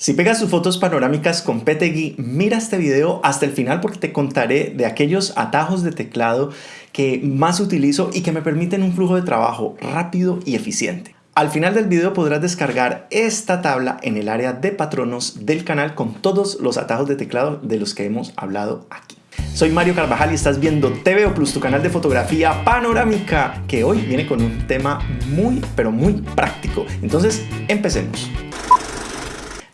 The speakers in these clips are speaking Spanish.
Si pegas tus fotos panorámicas con PTGui, mira este video hasta el final porque te contaré de aquellos atajos de teclado que más utilizo y que me permiten un flujo de trabajo rápido y eficiente. Al final del video podrás descargar esta tabla en el área de patronos del canal con todos los atajos de teclado de los que hemos hablado aquí. Soy Mario Carvajal y estás viendo TVO Plus, tu canal de fotografía panorámica, que hoy viene con un tema muy, pero muy práctico. Entonces, empecemos.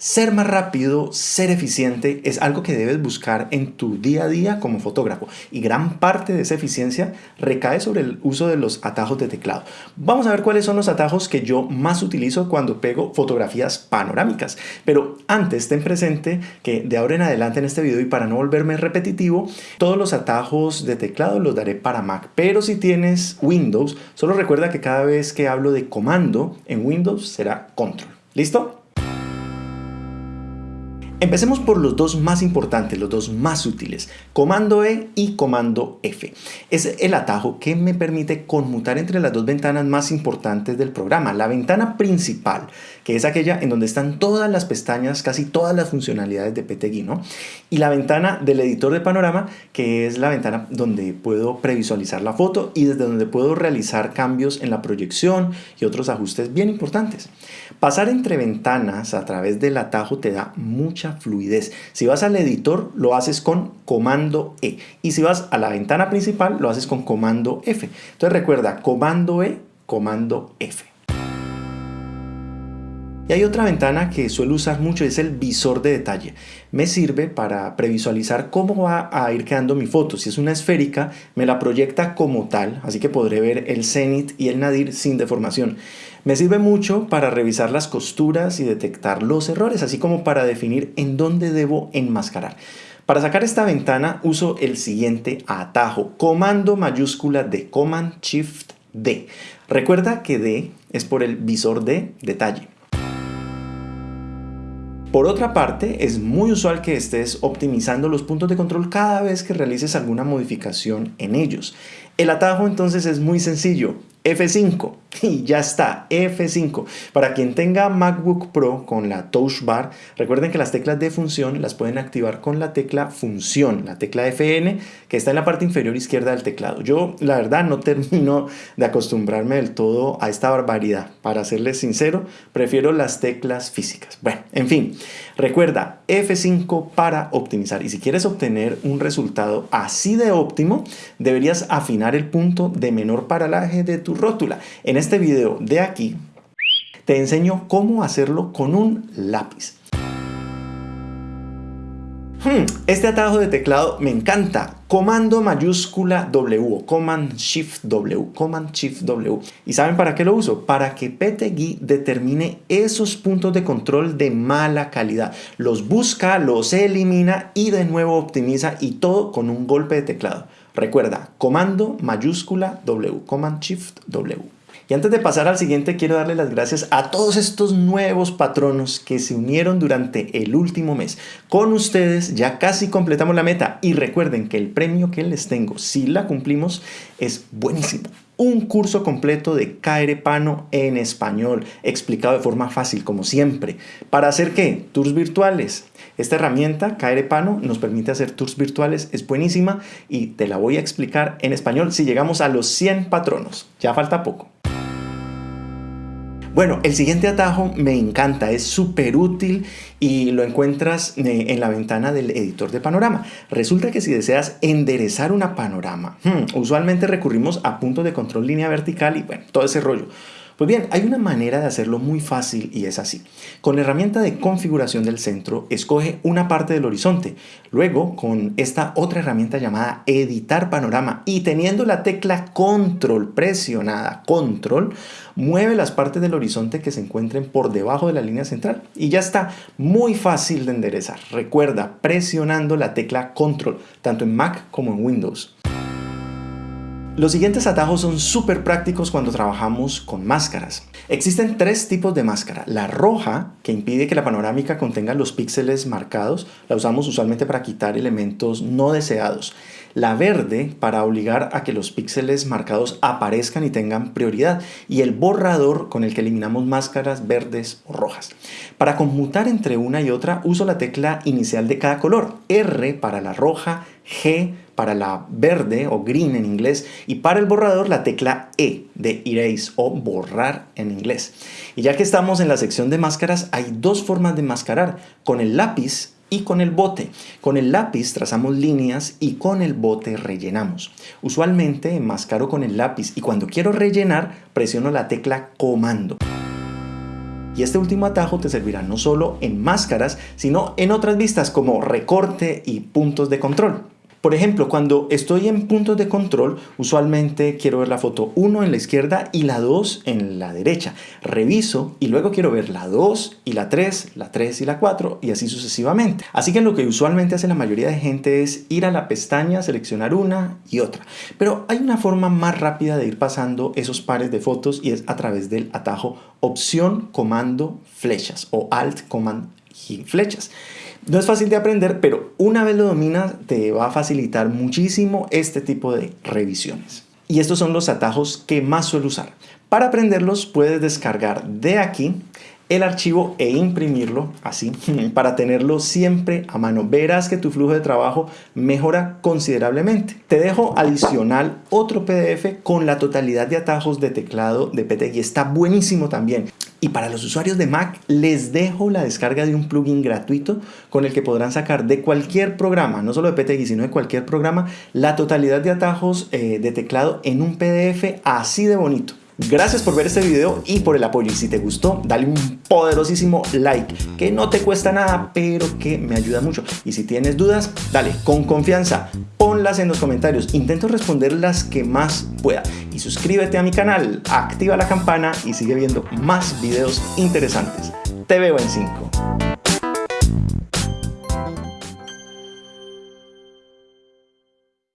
Ser más rápido, ser eficiente es algo que debes buscar en tu día a día como fotógrafo y gran parte de esa eficiencia recae sobre el uso de los atajos de teclado. Vamos a ver cuáles son los atajos que yo más utilizo cuando pego fotografías panorámicas. Pero antes ten presente que de ahora en adelante en este video y para no volverme repetitivo, todos los atajos de teclado los daré para Mac. Pero si tienes Windows, solo recuerda que cada vez que hablo de comando en Windows será control. ¿Listo? Empecemos por los dos más importantes, los dos más útiles, comando E y comando F. Es el atajo que me permite conmutar entre las dos ventanas más importantes del programa. La ventana principal, que es aquella en donde están todas las pestañas, casi todas las funcionalidades de PTGui, ¿no? Y la ventana del editor de panorama, que es la ventana donde puedo previsualizar la foto y desde donde puedo realizar cambios en la proyección y otros ajustes bien importantes. Pasar entre ventanas a través del atajo te da mucha fluidez. Si vas al editor, lo haces con comando E. Y si vas a la ventana principal, lo haces con comando F. Entonces recuerda, comando E, comando F. Y hay otra ventana que suelo usar mucho, es el visor de detalle. Me sirve para previsualizar cómo va a ir quedando mi foto. Si es una esférica, me la proyecta como tal, así que podré ver el cenit y el nadir sin deformación. Me sirve mucho para revisar las costuras y detectar los errores, así como para definir en dónde debo enmascarar. Para sacar esta ventana uso el siguiente atajo, comando mayúscula de Command Shift D. Recuerda que D es por el visor de detalle. Por otra parte, es muy usual que estés optimizando los puntos de control cada vez que realices alguna modificación en ellos. El atajo entonces es muy sencillo. F5 y ya está, F5. Para quien tenga MacBook Pro con la Touch Bar, recuerden que las teclas de función las pueden activar con la tecla función, la tecla FN que está en la parte inferior izquierda del teclado. Yo la verdad no termino de acostumbrarme del todo a esta barbaridad. Para serles sincero, prefiero las teclas físicas. Bueno, en fin, recuerda F5 para optimizar y si quieres obtener un resultado así de óptimo, deberías afinar el punto de menor paralaje de tu rótula. En este video de aquí te enseño cómo hacerlo con un lápiz. Hmm, este atajo de teclado me encanta. Comando mayúscula W, Command Shift W, Command Shift W. ¿Y saben para qué lo uso? Para que PTGui determine esos puntos de control de mala calidad. Los busca, los elimina y de nuevo optimiza y todo con un golpe de teclado. Recuerda, comando mayúscula W, Command Shift W. Y antes de pasar al siguiente, quiero darle las gracias a todos estos nuevos patronos que se unieron durante el último mes. Con ustedes ya casi completamos la meta y recuerden que el premio que les tengo, si la cumplimos, es buenísimo un curso completo de Pano en español, explicado de forma fácil, como siempre. ¿Para hacer qué? Tours virtuales. Esta herramienta, Pano, nos permite hacer tours virtuales, es buenísima y te la voy a explicar en español si llegamos a los 100 patronos. Ya falta poco. Bueno, el siguiente atajo me encanta, es súper útil y lo encuentras eh, en la ventana del editor de panorama. Resulta que si deseas enderezar una panorama, hmm, usualmente recurrimos a puntos de control línea vertical y bueno, todo ese rollo. Pues bien, hay una manera de hacerlo muy fácil y es así. Con la herramienta de configuración del centro, escoge una parte del horizonte. Luego, con esta otra herramienta llamada editar panorama y teniendo la tecla control presionada, control, mueve las partes del horizonte que se encuentren por debajo de la línea central y ya está muy fácil de enderezar. Recuerda, presionando la tecla control, tanto en Mac como en Windows. Los siguientes atajos son súper prácticos cuando trabajamos con máscaras. Existen tres tipos de máscara. La roja, que impide que la panorámica contenga los píxeles marcados, la usamos usualmente para quitar elementos no deseados. La verde para obligar a que los píxeles marcados aparezcan y tengan prioridad y el borrador con el que eliminamos máscaras verdes o rojas. Para conmutar entre una y otra uso la tecla inicial de cada color, R para la roja, G para la verde o green en inglés y para el borrador la tecla E de erase o borrar en inglés. Y ya que estamos en la sección de máscaras hay dos formas de mascarar, con el lápiz y con el bote. Con el lápiz trazamos líneas y con el bote rellenamos. Usualmente mascaro con el lápiz y cuando quiero rellenar presiono la tecla comando. Y este último atajo te servirá no solo en máscaras, sino en otras vistas como recorte y puntos de control. Por ejemplo, cuando estoy en puntos de control, usualmente quiero ver la foto 1 en la izquierda y la 2 en la derecha. Reviso y luego quiero ver la 2 y la 3, la 3 y la 4 y así sucesivamente. Así que lo que usualmente hace la mayoría de gente es ir a la pestaña, seleccionar una y otra. Pero hay una forma más rápida de ir pasando esos pares de fotos y es a través del atajo opción comando flechas o alt command y flechas. No es fácil de aprender, pero una vez lo dominas te va a facilitar muchísimo este tipo de revisiones. Y estos son los atajos que más suelo usar. Para aprenderlos puedes descargar de aquí el archivo e imprimirlo así para tenerlo siempre a mano. Verás que tu flujo de trabajo mejora considerablemente. Te dejo adicional otro PDF con la totalidad de atajos de teclado de PTG. Está buenísimo también. Y para los usuarios de Mac les dejo la descarga de un plugin gratuito con el que podrán sacar de cualquier programa, no solo de PTG, sino de cualquier programa, la totalidad de atajos eh, de teclado en un PDF así de bonito. Gracias por ver este video y por el apoyo. Y si te gustó, dale un poderosísimo like, que no te cuesta nada, pero que me ayuda mucho. Y si tienes dudas, dale con confianza, ponlas en los comentarios. Intento responder las que más pueda. Y suscríbete a mi canal, activa la campana y sigue viendo más videos interesantes. Te veo en 5.